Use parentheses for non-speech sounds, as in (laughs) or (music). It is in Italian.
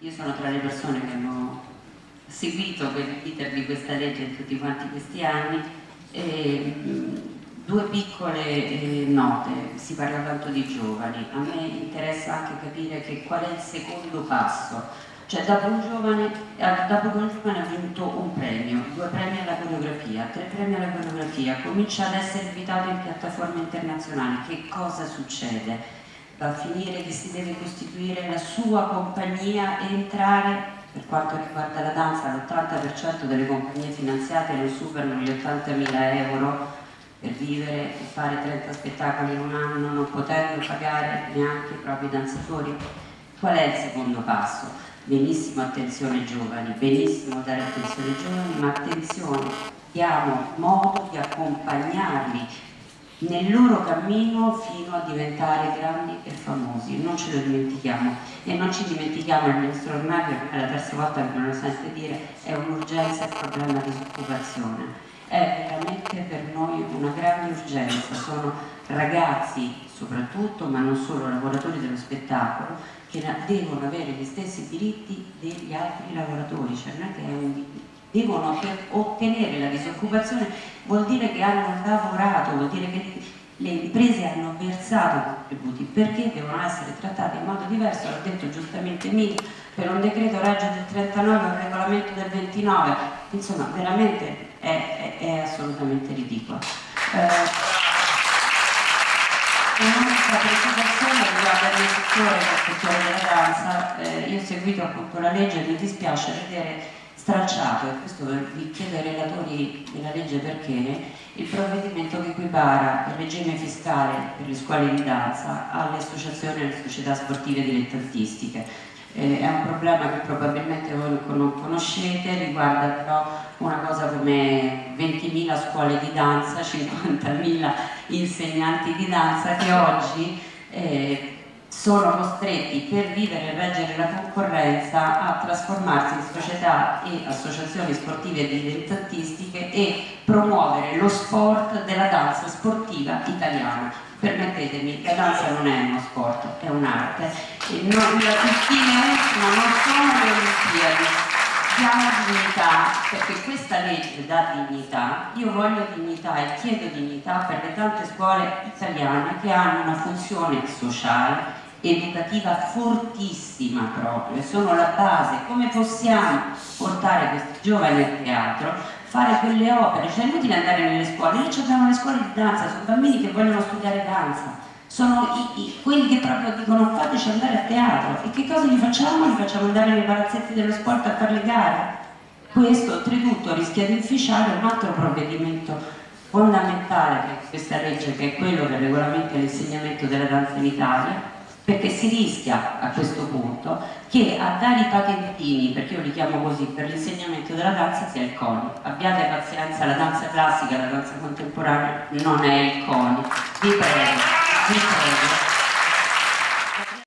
io sono tra le persone che hanno seguito l'iter di questa legge in tutti quanti questi anni. E, due piccole eh, note, si parla tanto di giovani, a me interessa anche capire che qual è il secondo passo, cioè dopo eh, dopo che un giovane ha vinto un premio, due premi alla coreografia, tre premi alla coreografia, comincia ad essere invitato in piattaforme internazionali, che cosa succede? Va a finire che si deve costituire la sua compagnia e entrare per quanto riguarda la danza, l'80% delle compagnie finanziate non superano gli 80.000 euro per vivere e fare 30 spettacoli in un anno non potendo pagare neanche i propri danzatori. Qual è il secondo passo? Benissimo attenzione giovani, benissimo dare attenzione ai giovani, ma attenzione, diamo modo di accompagnarli nel loro cammino fino a diventare grandi e famosi, non ce lo dimentichiamo. E non ci dimentichiamo il ministro Ornaglio, è la terza volta che me lo sente dire, è un'urgenza il problema di disoccupazione. È veramente per noi una grande urgenza, sono ragazzi soprattutto, ma non solo lavoratori dello spettacolo, che devono avere gli stessi diritti degli altri lavoratori, cioè non è che è un devono per ottenere la disoccupazione vuol dire che hanno lavorato, vuol dire che le imprese hanno versato contributi. Perché devono essere trattati in modo diverso, l'ha detto giustamente Emilio, per un decreto reggio del 39 o un regolamento del 29, insomma veramente è, è, è assolutamente ridicolo. Eh, Un'unica precisazione riguarda il settore, il settore eh, io ho seguito appunto la legge e mi dispiace vedere stralciato, e questo vi chiedo ai relatori della legge perché, il provvedimento che equipara il regime fiscale per le scuole di danza alle associazioni e alle società sportive dilettantistiche. Eh, è un problema che probabilmente voi non conoscete, riguarda però una cosa come 20.000 scuole di danza, (laughs) 50.000 insegnanti di danza che oggi eh, sono costretti per vivere e reggere la concorrenza a trasformarsi in società e associazioni sportive dilettantististiche e promuovere lo sport della danza sportiva italiana. Permettetemi, la danza non è uno sport, è un'arte. Il team ultima non sono le Olimpiadi, diamo dignità, perché questa legge dà dignità, io voglio dignità e chiedo dignità per le tante scuole italiane che hanno una funzione sociale, educativa fortissima proprio, sono la base, come possiamo portare questi giovani a teatro, fare quelle opere, cioè è inutile andare nelle scuole, noi abbiamo le scuole di danza, sono bambini che vogliono studiare danza, sono i, i, quelli che proprio dicono fateci andare a teatro. E che cosa gli facciamo? Li facciamo andare nei palazzetti dello sport a fare le gare? Questo oltretutto rischia di inficiare un altro provvedimento fondamentale che questa legge che è quello che regolamenta l'insegnamento della danza in Italia perché si rischia a questo punto che a dare i patentini, perché io li chiamo così, per l'insegnamento della danza sia il CONI. Abbiate pazienza, la danza classica, la danza contemporanea non è il CONI. Vi prego, vi prego.